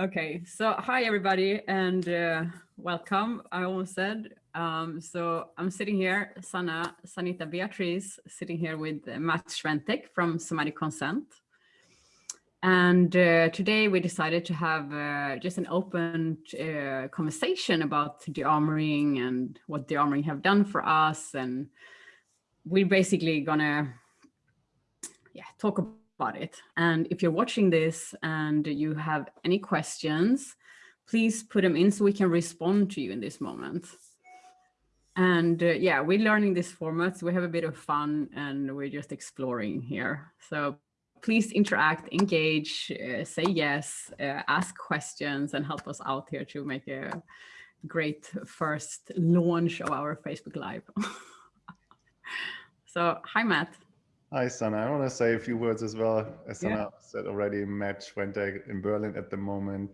Okay, so hi everybody and uh, welcome. I almost said. Um, so I'm sitting here, Sanna, Sanita Beatriz, sitting here with Matt Schwentek from Somatic Consent. And uh, today we decided to have uh, just an open uh, conversation about de-armoring and what de-armoring have done for us. And we're basically gonna yeah, talk about it. And if you're watching this and you have any questions, please put them in so we can respond to you in this moment. And uh, yeah, we're learning this format, so we have a bit of fun and we're just exploring here. So please interact, engage, uh, say yes, uh, ask questions and help us out here to make a great first launch of our Facebook Live. so hi, Matt. Hi, Sanna. I want to say a few words as well. As Sanna yeah. said already, Matt Schwentek in Berlin at the moment,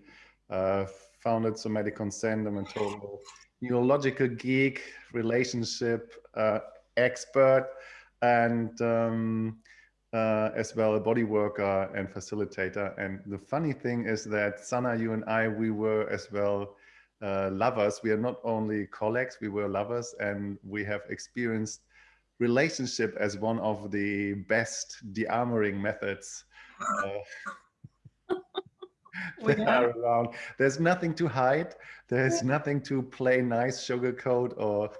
uh, founded Somatic Consent. I'm a total neurological geek, relationship uh, expert, and um, uh, as well a body worker and facilitator. And the funny thing is that Sanna, you and I, we were as well uh, lovers. We are not only colleagues, we were lovers and we have experienced relationship as one of the best de-armoring methods uh, that yeah. are around. There's nothing to hide. There's nothing to play nice sugarcoat or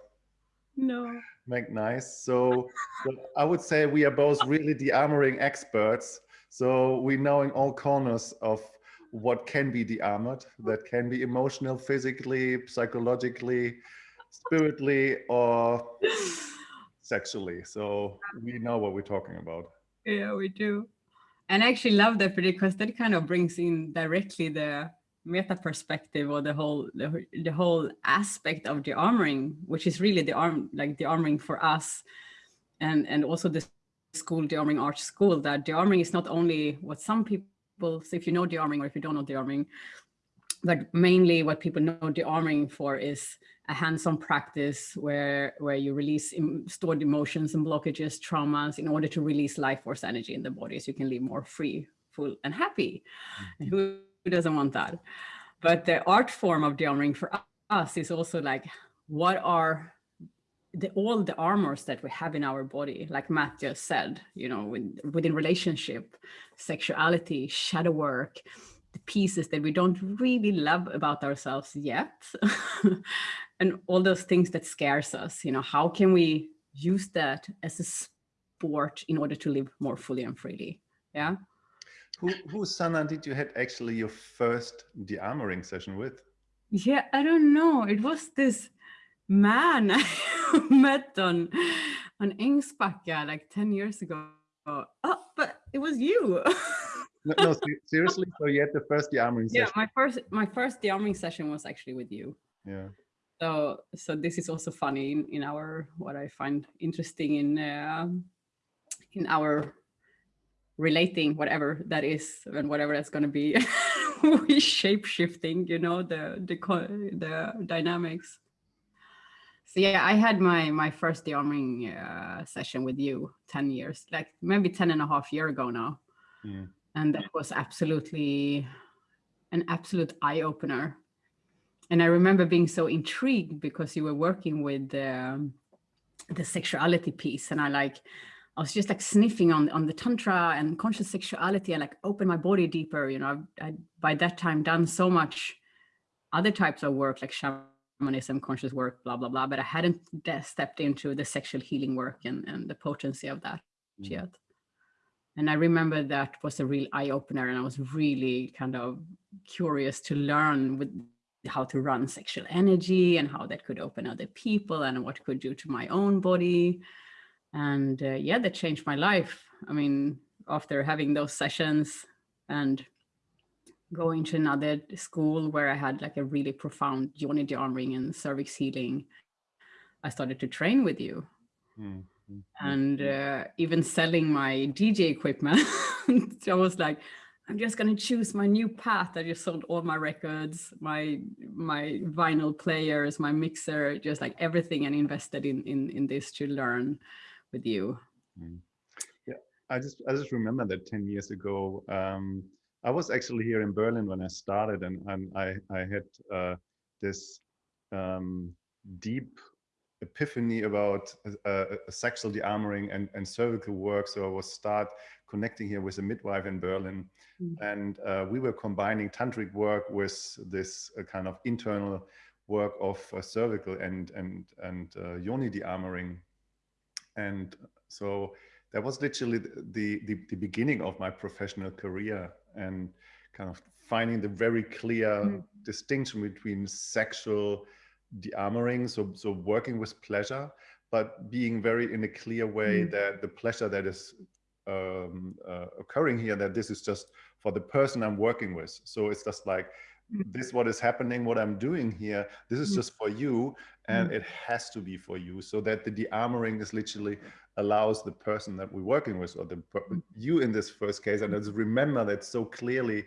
no make nice. So, so I would say we are both really de-armoring experts. So we know in all corners of what can be de-armored, that can be emotional, physically, psychologically, spiritually, or sexually. So we know what we're talking about. Yeah, we do. And I actually love that because that kind of brings in directly the meta perspective or the whole the, the whole aspect of the armoring, which is really the arm like the armoring for us and and also the school the armoring art school that the armoring is not only what some people say if you know the armoring or if you don't know the armoring, but mainly what people know the armoring for is a hands-on practice where where you release stored emotions and blockages traumas in order to release life force energy in the body so you can live more free full and happy mm -hmm. who who doesn't want that? But the art form of de-armoring for us is also like, what are the, all the armors that we have in our body, like Matt just said, you know, within, within relationship, sexuality, shadow work, the pieces that we don't really love about ourselves yet, and all those things that scares us, you know, how can we use that as a sport in order to live more fully and freely? Yeah. Who, who Sanna did you had actually your first de-armoring session with? Yeah, I don't know. It was this man I met on on Ängsbacka like 10 years ago. Oh, but it was you. no, no, seriously. So you had the first session. Yeah, my first my first de-armoring session was actually with you. Yeah. So so this is also funny in, in our what I find interesting in uh, in our relating whatever that is and whatever that's going to be we shape shifting you know the the the dynamics so yeah i had my my first de-armoring uh, session with you 10 years like maybe 10 and a half year ago now yeah. And that was absolutely an absolute eye-opener and i remember being so intrigued because you were working with um, the sexuality piece and i like I was just like sniffing on, on the tantra and conscious sexuality and like open my body deeper. You know, I, by that time done so much other types of work like shamanism, conscious work, blah, blah, blah. But I hadn't stepped into the sexual healing work and, and the potency of that mm. yet. And I remember that was a real eye opener and I was really kind of curious to learn with how to run sexual energy and how that could open other people and what could do to my own body and uh, yeah, that changed my life. I mean, after having those sessions and going to another school where I had like a really profound yoni de-armoring and cervix healing, I started to train with you. Mm. And uh, even selling my DJ equipment, I was like, I'm just going to choose my new path. I just sold all my records, my my vinyl players, my mixer, just like everything and invested in in in this to learn with you. Mm. Yeah, I just I just remember that 10 years ago, um, I was actually here in Berlin when I started, and, and I I had uh, this um, deep epiphany about uh, uh, sexual de-armoring and, and cervical work. So I was start connecting here with a midwife in Berlin. Mm. And uh, we were combining tantric work with this uh, kind of internal work of uh, cervical and, and, and uh, yoni de-armoring. And so that was literally the, the, the, beginning of my professional career and kind of finding the very clear mm. distinction between sexual de-armoring, so so working with pleasure, but being very in a clear way mm. that the pleasure that is um, uh, occurring here, that this is just for the person I'm working with. So it's just like mm. this what is happening what i'm doing here this is mm. just for you and mm. it has to be for you so that the de-armoring is literally allows the person that we're working with or the you in this first case and let's remember that so clearly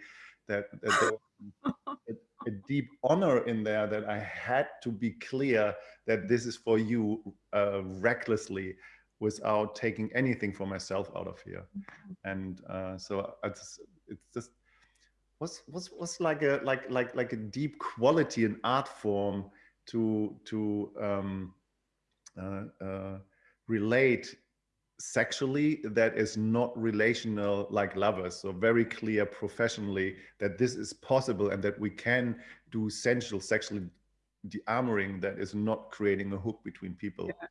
that, that a deep honor in there that I had to be clear that this is for you uh, recklessly without taking anything for myself out of here. Mm-hmm. And uh, so it's, it's just was was was like a like like like a deep quality in art form to to um, uh, uh, relate sexually that is not relational like lovers. So very clear professionally that this is possible and that we can do sensual sexually de-armoring that is not creating a hook between people. Yeah.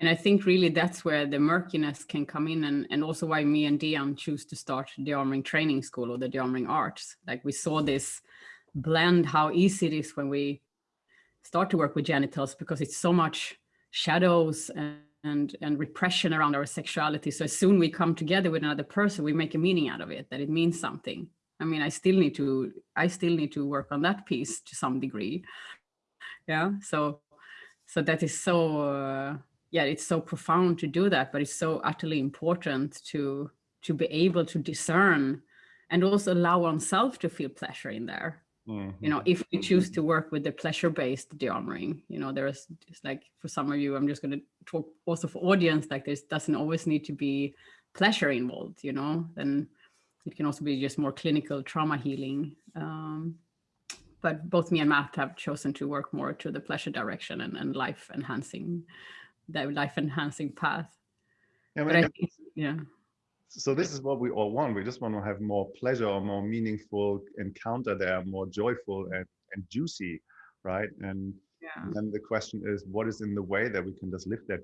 and i think really that's where the murkiness can come in and and also why me and dion choose to start the armoring training school or the de-armoring arts. Like we saw this blend how easy it is when we start to work with genitals because it's so much shadows and and and repression around our sexuality. So as soon we come together with another person we make a meaning out of it that it means something. I mean i still need to i still need to work on that piece to some degree. Yeah so so that is so uh, yeah it's so profound to do that but it's so utterly important to to be able to discern and also allow oneself to feel pleasure in there Mm-hmm. You know, if we choose to work with the pleasure-based de-armoring, you know, there's just like for some of you, I'm just going to talk also for audience, like this doesn't always need to be pleasure involved, you know, then it can also be just more clinical trauma healing. Um, but both me and Matt have chosen to work more to the pleasure direction and, and life enhancing, that life enhancing path. Yeah, but I think, yeah so this is what we all want. We just want to have more pleasure or more meaningful encounter there, more joyful and, and juicy, right? And, yeah. then the question is, what is in the way that we can just live that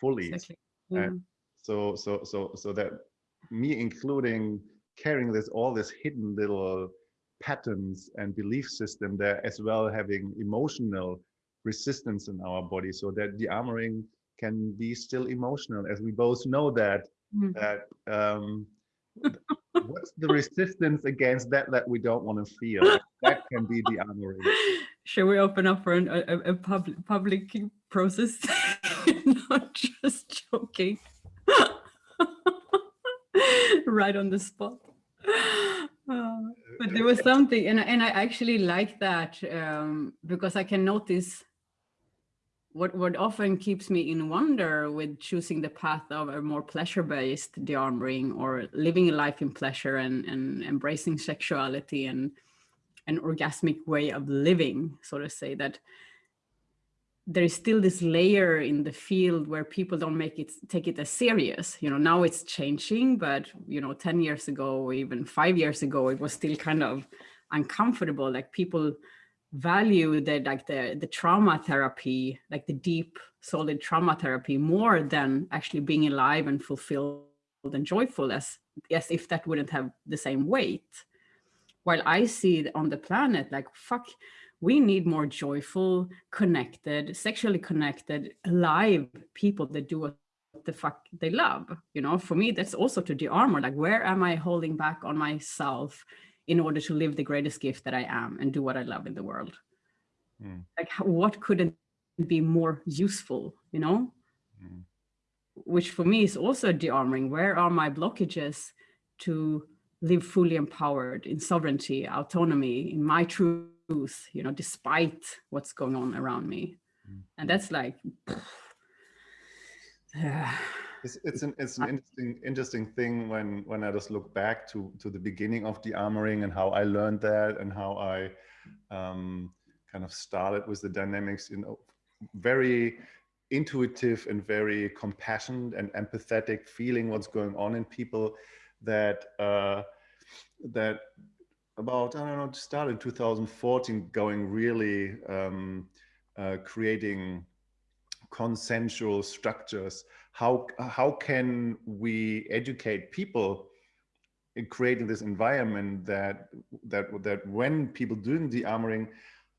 fully? Exactly. Yeah. And mm-hmm. so, so, so, so that me including carrying this all this hidden little patterns and belief system there, as well having emotional resistance in our body, so that the armoring can be still emotional, as we both know that mm. that um, what's the resistance against that that we don't want to feel? That can be the honoring should we open up for an, a, a public public process? Not just joking. Right on the spot. Uh, but there was something and, and i actually like that um, because i can notice what what often keeps me in wonder with choosing the path of a more pleasure-based de-armoring or living a life in pleasure and, and embracing sexuality and an orgasmic way of living, so to say, that there is still this layer in the field where people don't make it take it as serious. You know, now it's changing, but you know, 10 years ago, even five years ago, it was still kind of uncomfortable. Like people value the like the the trauma therapy like the deep solid trauma therapy more than actually being alive and fulfilled and joyful as as if that wouldn't have the same weight. While i see on the planet like fuck we need more joyful connected sexually connected alive people that do what the fuck they love you know? For me that's also to de-armor like where am i holding back on myself in order to live the greatest gift that I am and do what I love in the world. Mm. Like what couldn't be more useful, you know? Mm. Which for me is also de-armoring. Where are my blockages to live fully empowered in sovereignty, autonomy, in my truth, you know, despite what's going on around me. Mm. And that's like, uh, It's, it's an it's an interesting interesting thing when when I just look back to to the beginning of the armoring and how I learned that and how I um, kind of started with the dynamics. You know, very intuitive and very compassionate and empathetic, feeling what's going on in people. That uh, that about I don't know, started in 2014, going really um, uh, creating consensual structures how how can we educate people in creating this environment that that that when people doing the armoring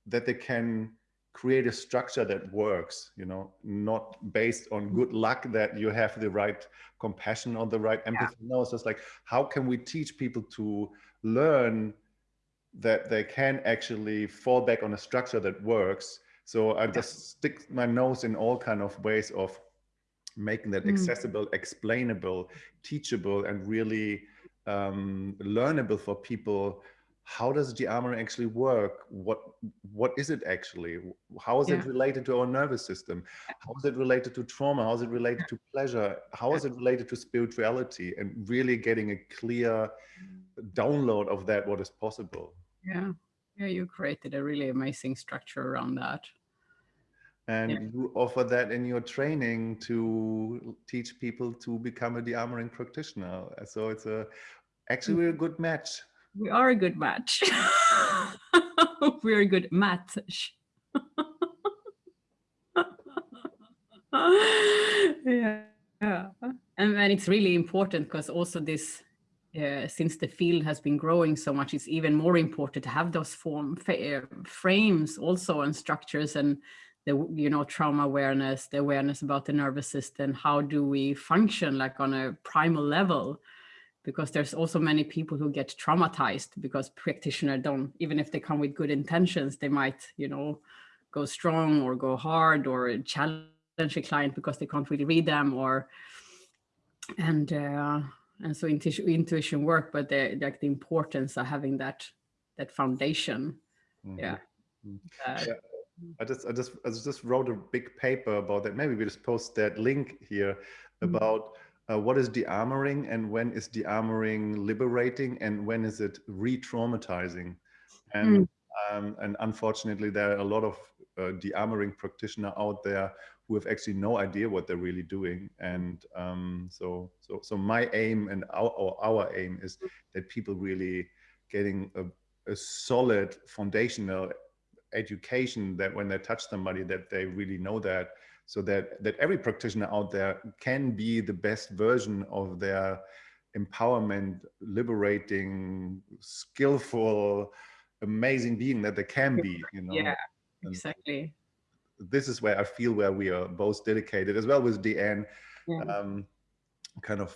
that they can create a structure that works you know not based on mm-hmm. good luck that you have the right compassion or the right empathy. Yeah. no it's just like how can we teach people to learn that they can actually fall back on a structure that works? So i just stick my nose in all kind of ways of making that mm. accessible, explainable, teachable, and really um, learnable for people. How does the armor actually work? What what is it actually? How is yeah. it related to our nervous system? How is it related to trauma? How is it related to pleasure? How is it related to spirituality? And really getting a clear download of that, what is possible. Yeah, yeah, you created a really amazing structure around that and yeah. you offer that in your training to teach people to become a de-armoring practitioner. So it's a actually we're a good match. We are a good match. We're a good match. Yeah. Yeah and then it's really important because also this uh, since the field has been growing so much, it's even more important to have those form frames also and structures and the you know trauma awareness the awareness about the nervous system how do we function like on a primal level because there's also many people who get traumatized because practitioner don't even if they come with good intentions they might you know go strong or go hard or challenge a client because they can't really read them or and uh and so intuition, intuition work but the like the importance of having that that foundation mm -hmm. yeah. Mm -hmm. uh, yeah I just I just I just wrote a big paper about that. Maybe we just post that link here mm-hmm. about uh, what is de-armoring and when is de-armoring liberating and when is it re-traumatizing. And mm. um, and unfortunately, there are a lot of uh, de-armoring practitioner out there who have actually no idea what they're really doing. And um, so so so my aim and our or our aim is that people really getting a, a solid foundational education that when they touch somebody that they really know that so that that every practitioner out there can be the best version of their empowerment liberating skillful amazing being that they can be you know? Yeah exactly. this is where i feel where we are both dedicated as well with deanne yeah. um, kind of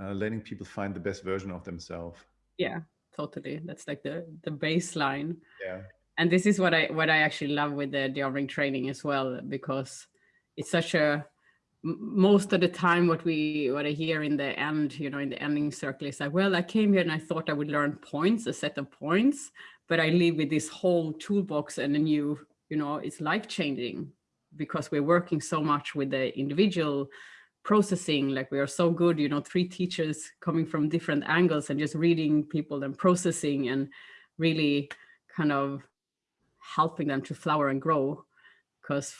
uh, letting people find the best version of themselves. Yeah totally. That's like the the baseline. Yeah and this is what I what I actually love with the de-armoring training as well, because it's such a most of the time what we what I hear in the end, you know, in the ending circle is like, well, I came here and I thought I would learn points, a set of points, but I leave with this whole toolbox and a new, you know, it's life changing because we're working so much with the individual processing. Like we are so good you know three teachers coming from different angles and just reading people and processing and really kind of helping them to flower and grow. Because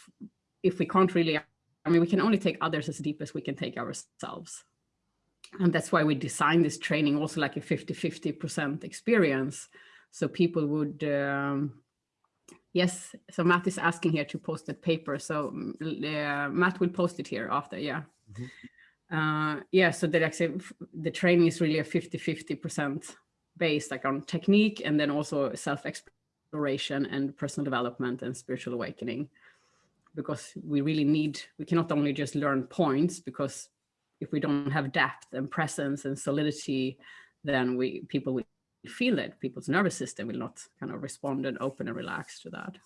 if we can't really, I mean, we can only take others as deep as we can take ourselves. And that's why we designed this training also like a 50-50% experience. So people would, um, yes, so Matt is asking here to post that paper. So uh, Matt will post it here after, yeah. Mm -hmm. uh, yeah, so that actually the training is really a 50-50% based like on technique and then also self-experience exploration and personal development and spiritual awakening because we really need, we cannot only just learn points because if we don't have depth and presence and solidity, then we people will feel it. People's nervous system will not kind of respond and open and relax to that.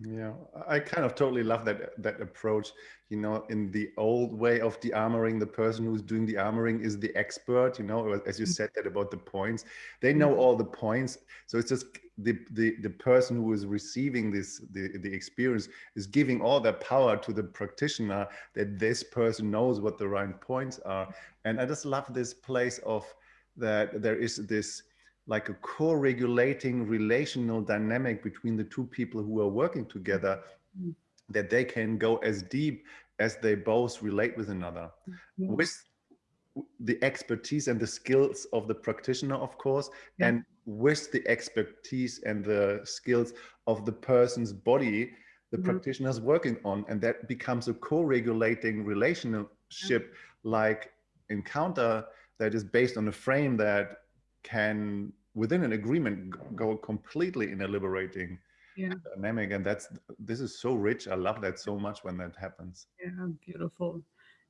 Yeah, I kind of totally love that that approach. You know, in the old way of the armoring, the person who's doing the armoring is the expert. You know, as you mm. said that about the points, they know all the points. So it's just the the the person who is receiving this the the experience is giving all their power to the practitioner that this person knows what the right points are. And I just love this place of that there is this like a co-regulating relational dynamic between the two people who are working together mm. that they can go as deep as they both relate with another mm. with the expertise and the skills of the practitioner of course yeah. and with the expertise and the skills of the person's body the mm -hmm. practitioner is working on and that becomes a co-regulating relationship like encounter that is based on a frame that can within an agreement go completely in a liberating yeah. dynamic and that's this is so rich. I love that so much when that happens. Yeah beautiful.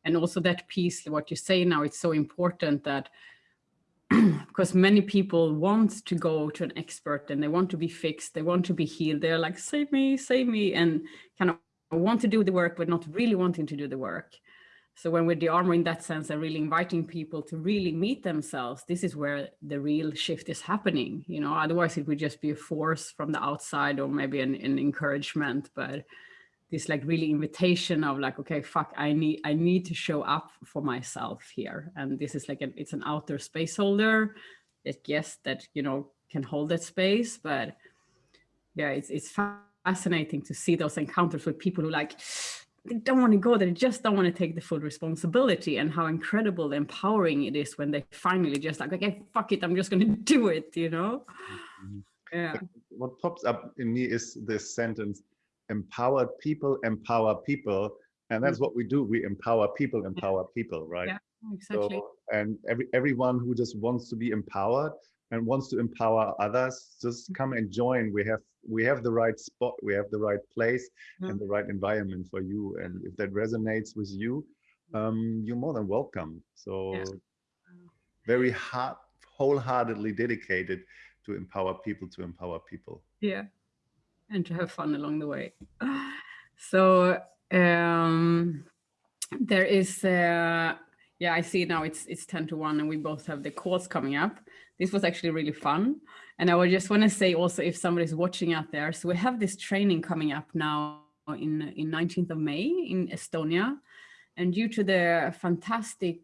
And also that piece what you say now it's so important that because many people want to go to an expert and they want to be fixed they want to be healed. They're like save me save me and kind of want to do the work but not really wanting to do the work so when we're de-armoring in that sense and really inviting people to really meet themselves, this is where the real shift is happening. You know, otherwise it would just be a force from the outside or maybe an, an encouragement, but this like really invitation of like, okay, fuck, I need, I need to show up for myself here. And this is like, an, it's an outer space holder that yes, that, you know, can hold that space, but yeah, it's, it's fascinating to see those encounters with people who like, they don't want to go there, they just don't want to take the full responsibility and how incredible empowering it is when they finally just like, okay, fuck it, I'm just going to do it, you know? Mm-hmm. Yeah. What pops up in me is this sentence, empowered people empower people. And that's mm. what we do. We empower people, empower people, right? Yeah, exactly. So, and every everyone who just wants to be empowered and wants to empower others, just mm. come and join. We have we have the right spot, we have the right place and the right environment for you. And if that resonates with you, um, you're more than welcome. So yeah. very heart wholeheartedly dedicated to empower people to empower people. Yeah. And to have fun along the way. So um, there is, uh, yeah, I see now it's it's 10 to 1 and we both have the calls coming up. This was actually really fun. And I would just want to say also if somebody's watching out there, so we have this training coming up now in, in 19th of May in Estonia. And due to the fantastic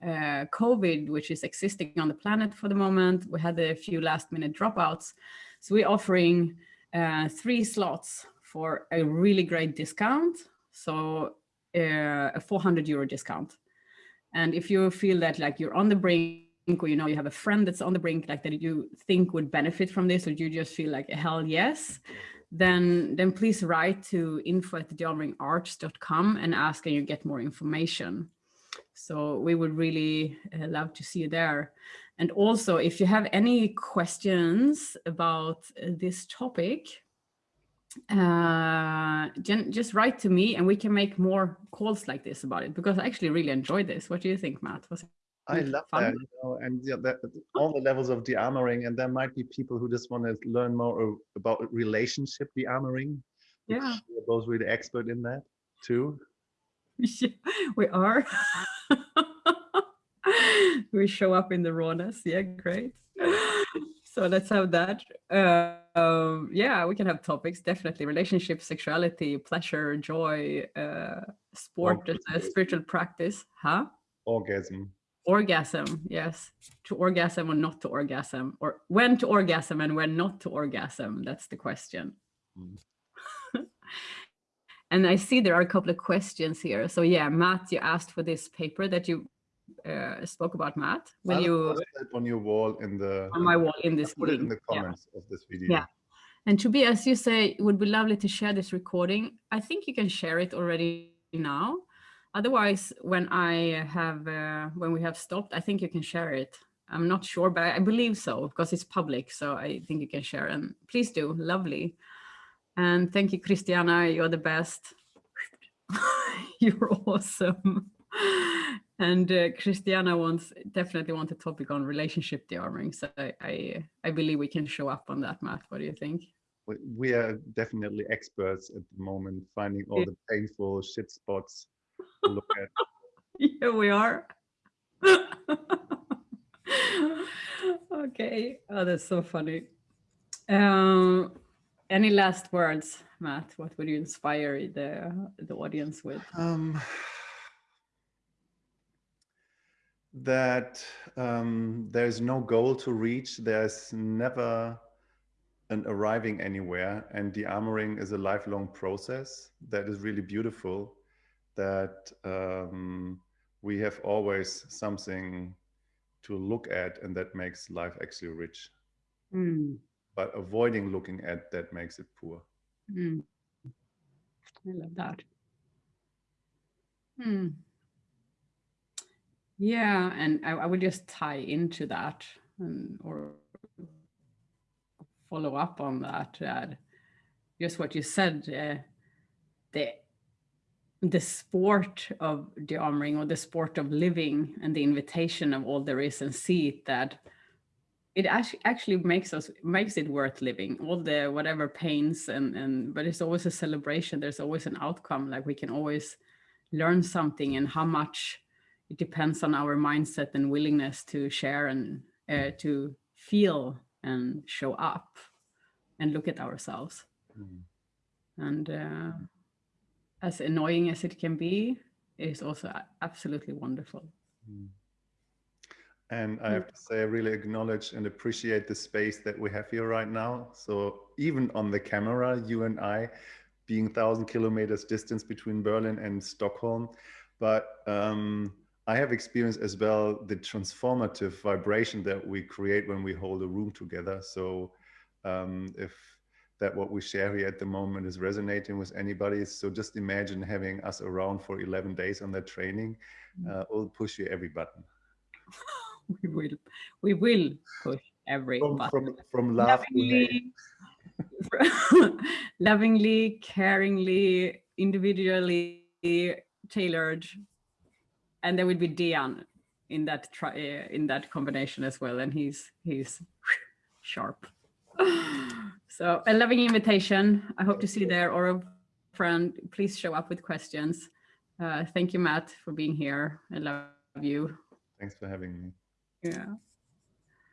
uh, COVID, which is existing on the planet for the moment, we had a few last minute dropouts. So we're offering uh, three slots for a really great discount. So uh, a 400 euro discount. And if you feel that like you're on the brink or you know you have a friend that's on the brink like that you think would benefit from this or you just feel like hell yes then then please write to info at dearmoringarts.com and ask and you get more information. So we would really uh, love to see you there. And also if you have any questions about uh, this topic uh just write to me and we can make more calls like this about it because i actually really enjoyed this. What do you think matt? Was I love fun. that, you know, and yeah, that, all the levels of de-armoring, and there might be people who just want to learn more about relationship de-armoring. Yeah, we're both really expert in that too. Yeah, we are. we show up in the rawness. Yeah, great. So let's have that. Uh, um, yeah, we can have topics, definitely. Relationship, sexuality, pleasure, joy, uh, sport, uh, spiritual practice. Huh? Orgasm orgasm yes. To orgasm or not to orgasm or when to orgasm and when not to orgasm that's the question. Mm. and i see there are a couple of questions here. So yeah matt you asked for this paper that you uh, spoke about matt will I'll you on your wall in the on my wall in this put it in the comments yeah. of this video. Yeah. And to be as you say it would be lovely to share this recording. I think you can share it already now Otherwise, when I have, uh, when we have stopped, I think you can share it. I'm not sure, but I believe so because it's public. So I think you can share and please do. Lovely. And thank you, Christiana. You're the best. You're awesome. And uh, Christiana wants definitely want a topic on relationship de-armoring. So I, I, I believe we can show up on that, Matt. What do you think? we, are definitely experts at the moment, finding all the painful shit spots look at. Yeah, we are. okay. Oh, that's so funny. Um, any last words, Matt? What would you inspire the the audience with? Um, that um, there's no goal to reach. There's never an arriving anywhere, and the armoring is a lifelong process that is really beautiful. That um, we have always something to look at, and that makes life actually rich. Mm. But avoiding looking at that makes it poor. Mm. I love that. Hmm. Yeah, and I, I would just tie into that and, or follow up on that. Uh, just what you said, uh, the the sport of the armoring or the sport of living and the invitation of all there is and see it that it actually actually makes us makes it worth living. All the whatever pains and and but it's always a celebration. There's always an outcome. Like we can always learn something and how much it depends on our mindset and willingness to share and uh, to feel and show up and look at ourselves. Mm. and uh, as annoying as it can be is also absolutely wonderful Mm. And I have to say, I really acknowledge and appreciate the space that we have here right now. So even on the camera, you and I, being thousand kilometers distance between Berlin and Stockholm, but um, I have experienced as well the transformative vibration that we create when we hold a room together. So um, if that what we share here at the moment is resonating with anybody, so just imagine having us around for 11 days on that training. Uh, will push you every button. we will we will push every From, button. from, from love lovingly, lovingly, caringly, individually tailored, and there will be Dian in that tri uh, in that combination as well, and he's he's sharp. So a loving invitation. I hope to see you there, or a friend. Please show up with questions. Uh, thank you, Matt, for being here. I love you. Thanks for having me. Yeah.